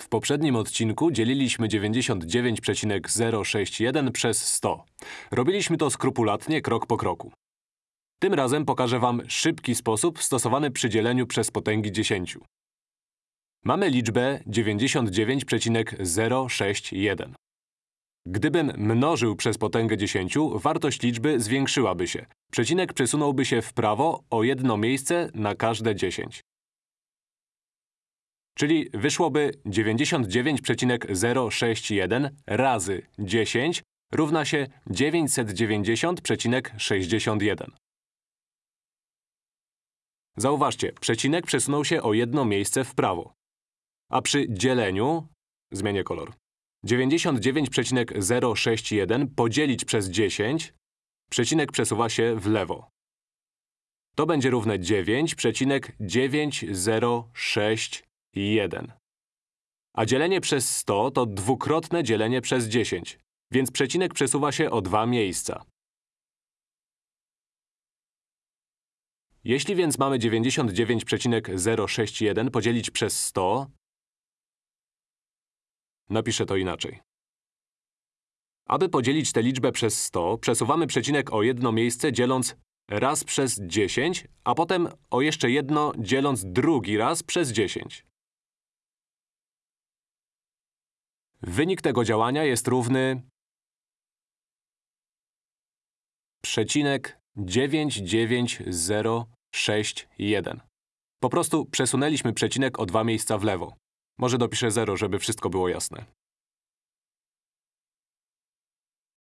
W poprzednim odcinku dzieliliśmy 99,061 przez 100. Robiliśmy to skrupulatnie, krok po kroku. Tym razem pokażę wam szybki sposób stosowany przy dzieleniu przez potęgi 10. Mamy liczbę 99,061. Gdybym mnożył przez potęgę 10, wartość liczby zwiększyłaby się. Przecinek przesunąłby się w prawo o jedno miejsce na każde 10. Czyli wyszłoby 99,061 razy 10 równa się 990,61. Zauważcie, przecinek przesunął się o jedno miejsce w prawo. A przy dzieleniu… zmienię kolor. 99,061 podzielić przez 10, przecinek przesuwa się w lewo. To będzie równe 9,9061. A dzielenie przez 100 to dwukrotne dzielenie przez 10, więc przecinek przesuwa się o dwa miejsca. Jeśli więc mamy 99,061 podzielić przez 100, Napiszę to inaczej. Aby podzielić tę liczbę przez 100, przesuwamy przecinek o jedno miejsce dzieląc raz przez 10, a potem o jeszcze jedno dzieląc drugi raz przez 10. Wynik tego działania jest równy przecinek 99061. Po prostu przesunęliśmy przecinek o dwa miejsca w lewo. Może dopiszę 0, żeby wszystko było jasne.